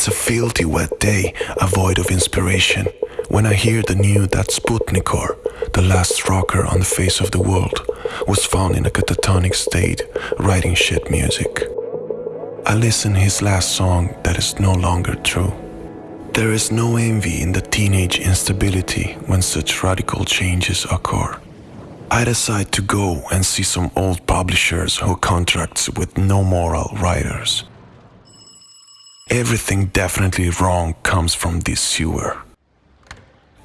It's a filthy wet day, a void of inspiration, when I hear the news that Sputnikor, the last rocker on the face of the world, was found in a catatonic state, writing shit music. I listen his last song that is no longer true. There is no envy in the teenage instability when such radical changes occur. I decide to go and see some old publishers who contracts with no moral writers. Everything definitely wrong comes from this sewer.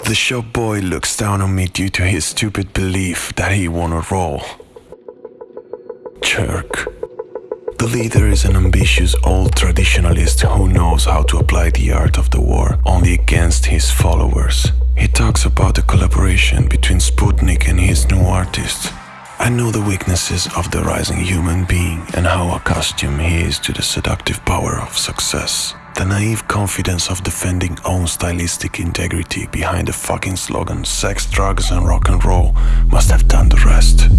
The shop boy looks down on me due to his stupid belief that he won a role. Jerk. The leader is an ambitious old traditionalist who knows how to apply the art of the war only against his followers. He talks about the collaboration between Sputnik and his new artist. I know the weaknesses of the rising human being and how accustomed he is to the seductive power of success. The naive confidence of defending own stylistic integrity behind the fucking slogan sex, drugs and rock and roll must have done the rest.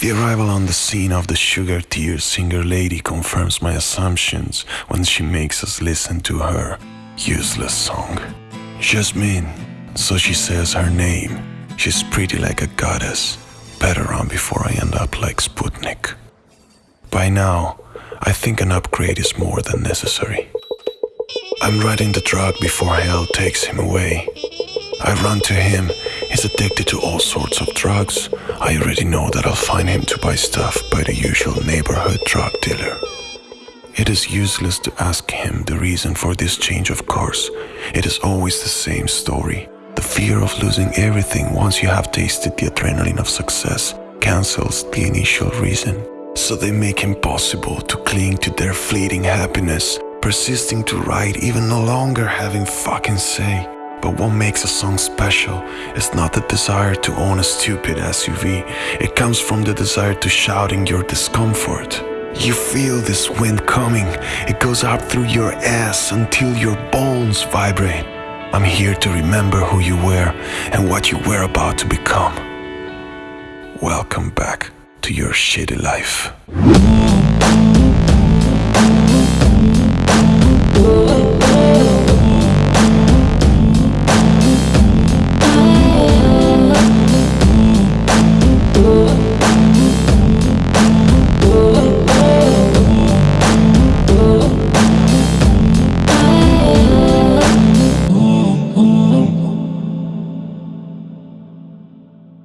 The arrival on the scene of the Sugar Tears singer lady confirms my assumptions when she makes us listen to her useless song. Jasmine, so she says her name. She's pretty like a goddess. Better run before I end up like Sputnik. By now, I think an upgrade is more than necessary. I'm riding the drug before hell takes him away. I run to him, he's addicted to all sorts of drugs. I already know that I'll find him to buy stuff by the usual neighborhood drug dealer. It is useless to ask him the reason for this change of course. It is always the same story. The fear of losing everything once you have tasted the adrenaline of success cancels the initial reason. So they make impossible to cling to their fleeting happiness, persisting to write even no longer having fucking say. But what makes a song special is not the desire to own a stupid SUV, it comes from the desire to shout in your discomfort. You feel this wind coming, it goes up through your ass until your bones vibrate. I'm here to remember who you were and what you were about to become. Welcome back to your shitty life.